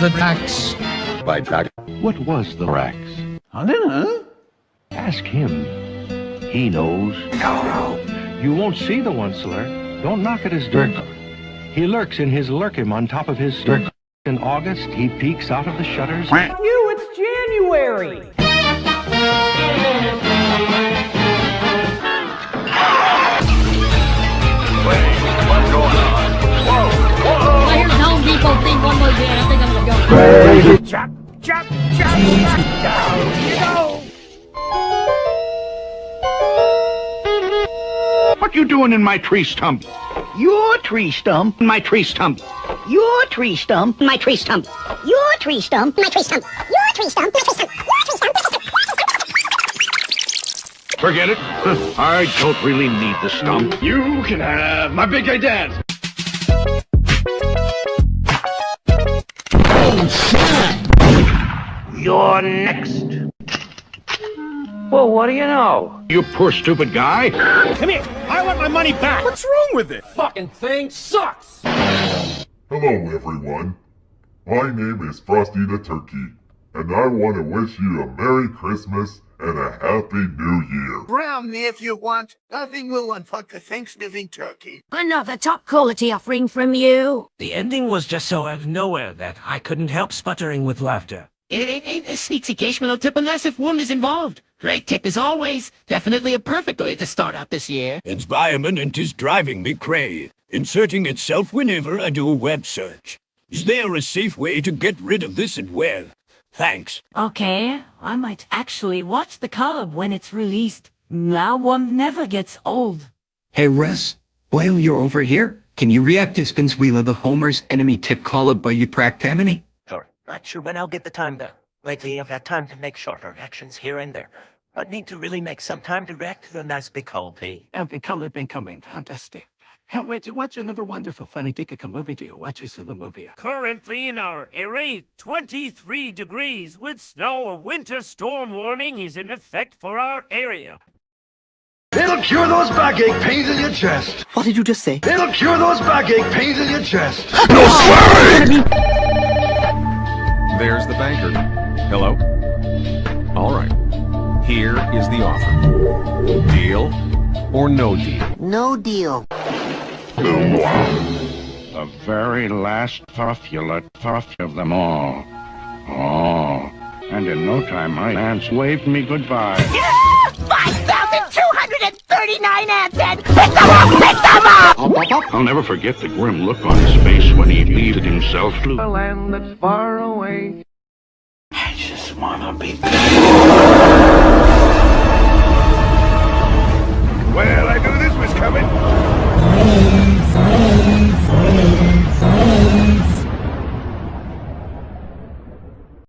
The Drax. By Jack. What was the Rax? I don't know. Ask him. He knows. No. You won't see the Once-ler. Don't knock at his dirt. He lurks in his Lerkim on top of his dirt. In August, he peeks out of the shutters. You, it's January. Think I'm gonna go. Chop, chop, chop, down you go. What you doing in my tree stump? Your tree stump, My tree stump. your tree stump, My tree stump. Your tree stump. My tree stump. Your tree stump. My tree stump. Your tree stump. Forget it. I don't really need the stump. You can have my big gay dad. You're next. Well, what do you know? You poor stupid guy. Come here. I want my money back. What's wrong with it? Fucking thing sucks. Hello, everyone. My name is Frosty the Turkey, and I want to wish you a Merry Christmas and a Happy New Year. Brown me if you want. Nothing will unfuck the Thanksgiving turkey. Another top quality offering from you. The ending was just so out of nowhere that I couldn't help sputtering with laughter. It ain't a sneaks occasional tip unless if one is involved. Great tip as always. Definitely a perfect way to start out this year. Environment is driving me crazy, inserting itself whenever I do a web search. Is there a safe way to get rid of this and where? Thanks. Okay, I might actually watch the club when it's released. Now one never gets old. Hey, Russ, while you're over here, can you react to Spins Wheel of the Homer's enemy tip call by you Practamini? Sure. Not sure when I'll get the time though. Lately I've had time to make shorter reactions here and there. I need to really make some time to react to the nice big haul, P. Every color been coming, fantastic. Can't wait to watch another wonderful funny take a movie to watch us the movie. Currently in our area, 23 degrees with snow. A winter storm warning is in effect for our area. It'll cure those backache pains in your chest. What did you just say? It'll cure those backache pains in your chest. No swearing! There's the banker. Hello? All right. Here is the offer. Deal or no deal? No deal. The very last puffula puff of them all. Oh. And in no time, my aunts waved me goodbye. 5,239 ants and pick them up! Pick them up! I'll never forget the grim look on his face when he leaved himself to A land that's far away. I just wanna be